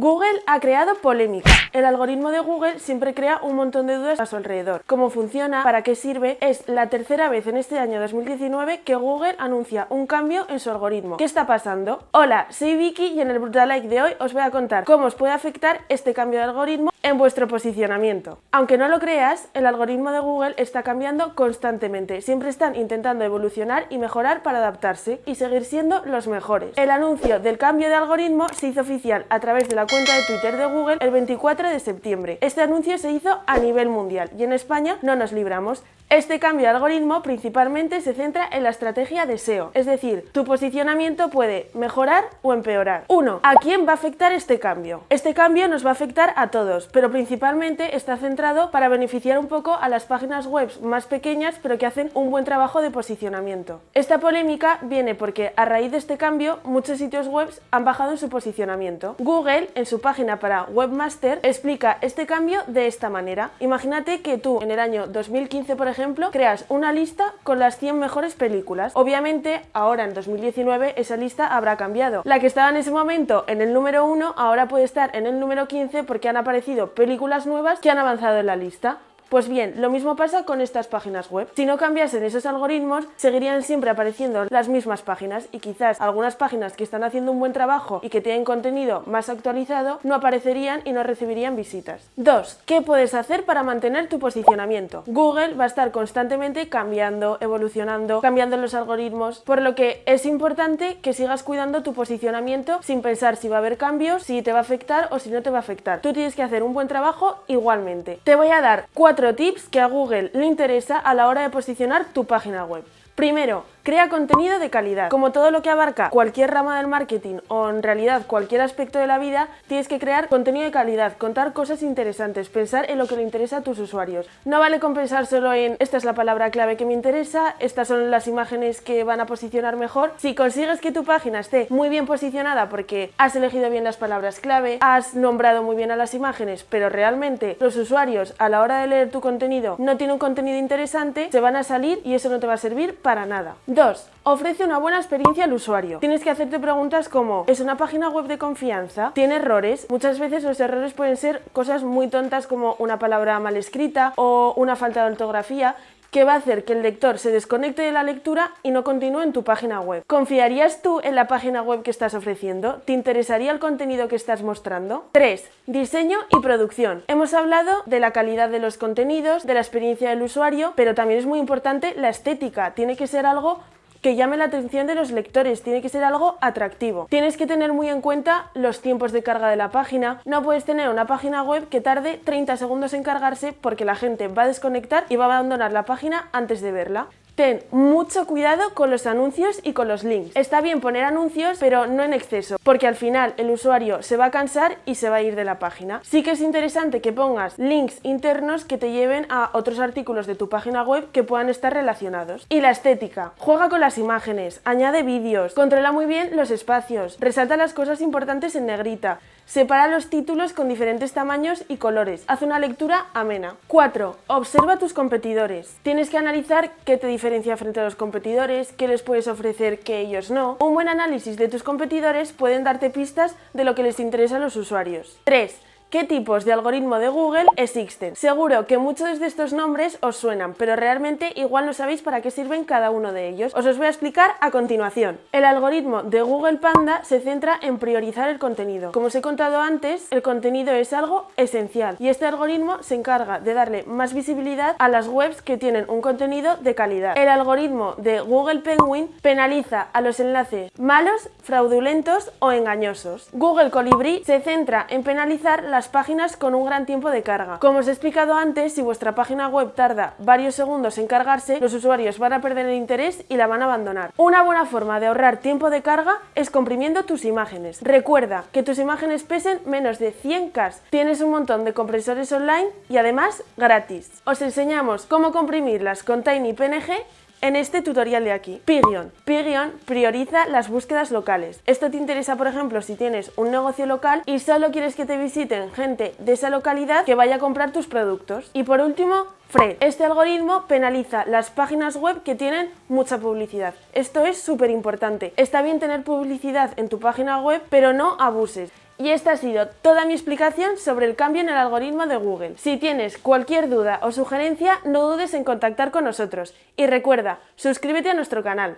Google ha creado polémica. El algoritmo de Google siempre crea un montón de dudas a su alrededor. ¿Cómo funciona? ¿Para qué sirve? Es la tercera vez en este año 2019 que Google anuncia un cambio en su algoritmo. ¿Qué está pasando? Hola, soy Vicky y en el Brutal Like de hoy os voy a contar cómo os puede afectar este cambio de algoritmo en vuestro posicionamiento. Aunque no lo creas, el algoritmo de Google está cambiando constantemente. Siempre están intentando evolucionar y mejorar para adaptarse y seguir siendo los mejores. El anuncio del cambio de algoritmo se hizo oficial a través de la cuenta de Twitter de Google el 24 de septiembre. Este anuncio se hizo a nivel mundial y en España no nos libramos. Este cambio de algoritmo principalmente se centra en la estrategia de SEO, es decir, tu posicionamiento puede mejorar o empeorar. 1. ¿A quién va a afectar este cambio? Este cambio nos va a afectar a todos, pero principalmente está centrado para beneficiar un poco a las páginas web más pequeñas pero que hacen un buen trabajo de posicionamiento. Esta polémica viene porque a raíz de este cambio muchos sitios web han bajado en su posicionamiento. Google en su página para Webmaster explica este cambio de esta manera. Imagínate que tú en el año 2015 por ejemplo creas una lista con las 100 mejores películas. Obviamente, ahora en 2019 esa lista habrá cambiado. La que estaba en ese momento en el número 1 ahora puede estar en el número 15 porque han aparecido películas nuevas que han avanzado en la lista. Pues bien, lo mismo pasa con estas páginas web. Si no cambiasen esos algoritmos, seguirían siempre apareciendo las mismas páginas y quizás algunas páginas que están haciendo un buen trabajo y que tienen contenido más actualizado no aparecerían y no recibirían visitas. 2. ¿Qué puedes hacer para mantener tu posicionamiento? Google va a estar constantemente cambiando, evolucionando, cambiando los algoritmos, por lo que es importante que sigas cuidando tu posicionamiento sin pensar si va a haber cambios, si te va a afectar o si no te va a afectar. Tú tienes que hacer un buen trabajo igualmente. Te voy a dar cuatro tips que a Google le interesa a la hora de posicionar tu página web. Primero, Crea contenido de calidad. Como todo lo que abarca cualquier rama del marketing o en realidad cualquier aspecto de la vida, tienes que crear contenido de calidad, contar cosas interesantes, pensar en lo que le interesa a tus usuarios. No vale con pensar solo en esta es la palabra clave que me interesa, estas son las imágenes que van a posicionar mejor. Si consigues que tu página esté muy bien posicionada porque has elegido bien las palabras clave, has nombrado muy bien a las imágenes, pero realmente los usuarios a la hora de leer tu contenido no tienen un contenido interesante, se van a salir y eso no te va a servir para nada. 2. Ofrece una buena experiencia al usuario. Tienes que hacerte preguntas como ¿es una página web de confianza? ¿Tiene errores? Muchas veces los errores pueden ser cosas muy tontas como una palabra mal escrita o una falta de ortografía que va a hacer que el lector se desconecte de la lectura y no continúe en tu página web. ¿Confiarías tú en la página web que estás ofreciendo? ¿Te interesaría el contenido que estás mostrando? 3. Diseño y producción. Hemos hablado de la calidad de los contenidos, de la experiencia del usuario, pero también es muy importante la estética. Tiene que ser algo que llame la atención de los lectores, tiene que ser algo atractivo. Tienes que tener muy en cuenta los tiempos de carga de la página, no puedes tener una página web que tarde 30 segundos en cargarse porque la gente va a desconectar y va a abandonar la página antes de verla. Ten mucho cuidado con los anuncios y con los links. Está bien poner anuncios, pero no en exceso, porque al final el usuario se va a cansar y se va a ir de la página. Sí que es interesante que pongas links internos que te lleven a otros artículos de tu página web que puedan estar relacionados. Y la estética. Juega con las imágenes, añade vídeos, controla muy bien los espacios, resalta las cosas importantes en negrita, separa los títulos con diferentes tamaños y colores, haz una lectura amena. 4. Observa tus competidores. Tienes que analizar qué te diferencia frente a los competidores, qué les puedes ofrecer que ellos no. Un buen análisis de tus competidores pueden darte pistas de lo que les interesa a los usuarios. 3. ¿Qué tipos de algoritmo de Google existen? Seguro que muchos de estos nombres os suenan, pero realmente igual no sabéis para qué sirven cada uno de ellos. Os los voy a explicar a continuación. El algoritmo de Google Panda se centra en priorizar el contenido. Como os he contado antes, el contenido es algo esencial y este algoritmo se encarga de darle más visibilidad a las webs que tienen un contenido de calidad. El algoritmo de Google Penguin penaliza a los enlaces malos, fraudulentos o engañosos. Google Colibri se centra en penalizar las páginas con un gran tiempo de carga. Como os he explicado antes, si vuestra página web tarda varios segundos en cargarse, los usuarios van a perder el interés y la van a abandonar. Una buena forma de ahorrar tiempo de carga es comprimiendo tus imágenes. Recuerda que tus imágenes pesen menos de 100K. Tienes un montón de compresores online y además gratis. Os enseñamos cómo comprimirlas con TinyPNG en este tutorial de aquí. Pigeon. Pigeon prioriza las búsquedas locales. Esto te interesa, por ejemplo, si tienes un negocio local y solo quieres que te visiten gente de esa localidad que vaya a comprar tus productos. Y por último, Fred. Este algoritmo penaliza las páginas web que tienen mucha publicidad. Esto es súper importante. Está bien tener publicidad en tu página web, pero no abuses. Y esta ha sido toda mi explicación sobre el cambio en el algoritmo de Google. Si tienes cualquier duda o sugerencia, no dudes en contactar con nosotros. Y recuerda, suscríbete a nuestro canal.